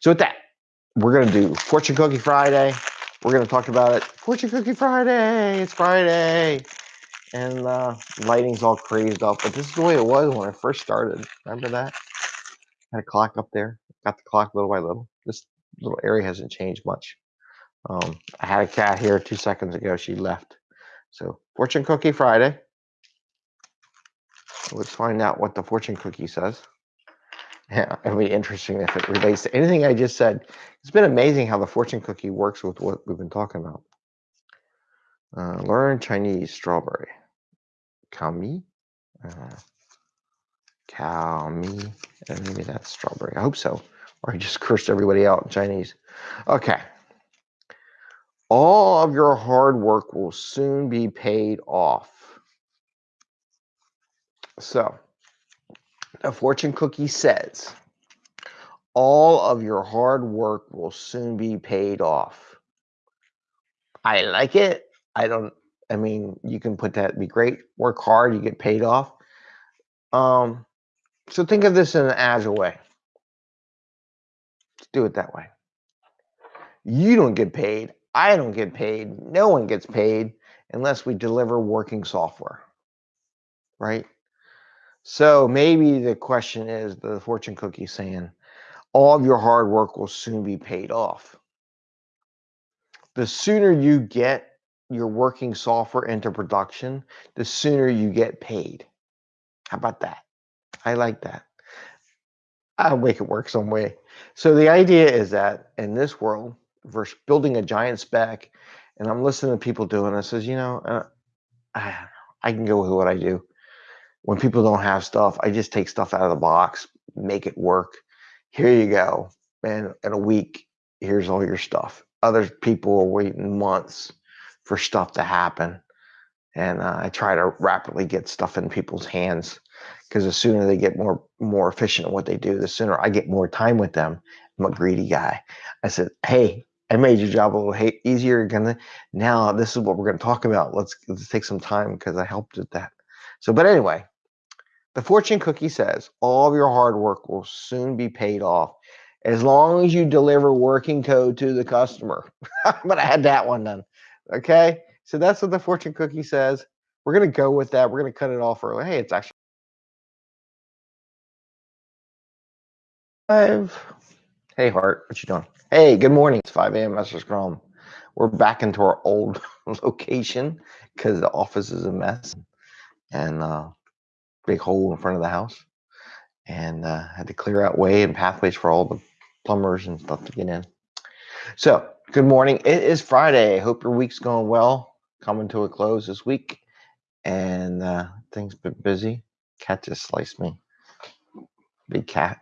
So with that, we're gonna do Fortune Cookie Friday. We're gonna talk about it. Fortune Cookie Friday. It's Friday, and uh, lighting's all crazed up. But this is the way it was when I first started. Remember that? Had a clock up there. Got the clock little by little. This little area hasn't changed much. Um, I had a cat here two seconds ago. She left. So Fortune Cookie Friday. Let's find out what the fortune cookie says. Yeah, it'll be interesting if it relates to anything I just said. It's been amazing how the fortune cookie works with what we've been talking about. Uh, learn Chinese strawberry. Kami? Uh, Kami. And maybe that's strawberry. I hope so. Or I just cursed everybody out in Chinese. Okay. All of your hard work will soon be paid off. So, the fortune cookie says, all of your hard work will soon be paid off. I like it. I don't, I mean, you can put that, be great. Work hard, you get paid off. Um, so think of this in an agile way. Let's do it that way. You don't get paid. I don't get paid. No one gets paid unless we deliver working software, right? So maybe the question is the fortune cookie saying, all of your hard work will soon be paid off. The sooner you get your working software into production, the sooner you get paid. How about that? I like that. I'll make it work some way. So the idea is that in this world, versus building a giant spec, and I'm listening to people doing this, says, you know, uh, I, I can go with what I do when people don't have stuff, I just take stuff out of the box, make it work. Here you go. And in a week, here's all your stuff. Other people are waiting months for stuff to happen. And uh, I try to rapidly get stuff in people's hands because the sooner they get more more efficient at what they do, the sooner I get more time with them. I'm a greedy guy. I said, "Hey, I made your job a little easier. Gonna now this is what we're going to talk about. Let's let's take some time because I helped with that." So, but anyway, the fortune cookie says all of your hard work will soon be paid off as long as you deliver working code to the customer. but I had that one done. Okay. So that's what the fortune cookie says. We're going to go with that. We're going to cut it off early. Hey, it's actually five. Hey, Hart, what you doing? Hey, good morning. It's 5 a.m. Master Scrum. We're back into our old location because the office is a mess. And uh, big hole in front of the house and uh, had to clear out way and pathways for all the plumbers and stuff to get in. So, good morning. It is Friday. Hope your week's going well. Coming to a close this week, and uh, things been busy. Cat just sliced me. Big cat.